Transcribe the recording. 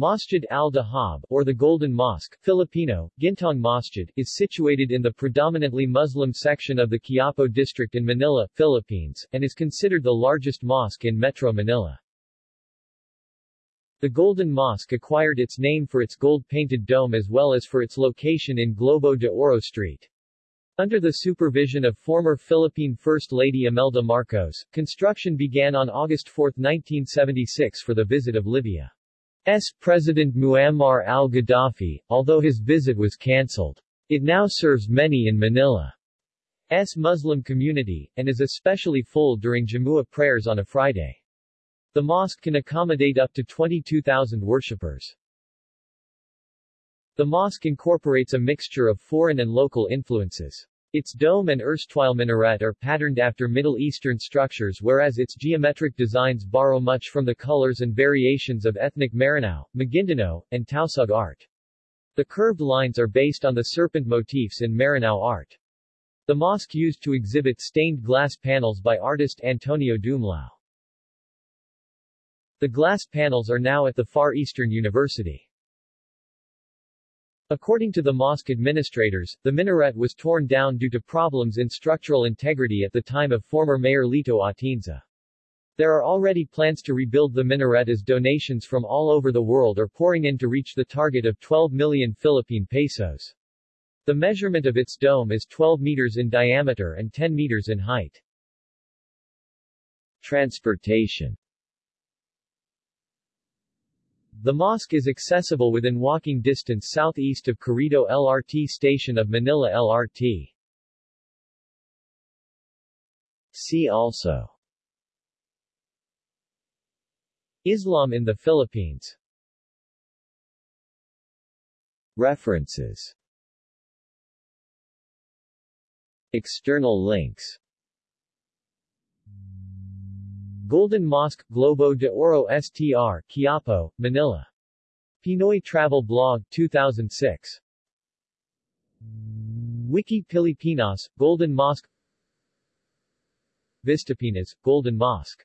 Masjid al-Dahab, or the Golden Mosque, Filipino, Gintong Masjid, is situated in the predominantly Muslim section of the Quiapo district in Manila, Philippines, and is considered the largest mosque in Metro Manila. The Golden Mosque acquired its name for its gold-painted dome as well as for its location in Globo de Oro Street. Under the supervision of former Philippine First Lady Imelda Marcos, construction began on August 4, 1976 for the visit of Libya's President Muammar al-Gaddafi, although his visit was cancelled. It now serves many in Manila's Muslim community, and is especially full during Jumu'ah prayers on a Friday. The mosque can accommodate up to 22,000 worshippers. The mosque incorporates a mixture of foreign and local influences. Its dome and erstwhile minaret are patterned after Middle Eastern structures whereas its geometric designs borrow much from the colors and variations of ethnic Maranao, Maguindanao, and Tausug art. The curved lines are based on the serpent motifs in Maranao art. The mosque used to exhibit stained glass panels by artist Antonio Dumlao. The glass panels are now at the Far Eastern University. According to the mosque administrators, the minaret was torn down due to problems in structural integrity at the time of former Mayor Lito Atienza. There are already plans to rebuild the minaret as donations from all over the world are pouring in to reach the target of 12 million Philippine pesos. The measurement of its dome is 12 meters in diameter and 10 meters in height. Transportation the mosque is accessible within walking distance southeast of Carriedo LRT station of Manila LRT. See also. Islam in the Philippines. References. External links Golden Mosque, Globo de Oro STR, Quiapo, Manila. Pinoy Travel Blog, 2006. Wiki Pilipinas, Golden Mosque Vistapinas, Golden Mosque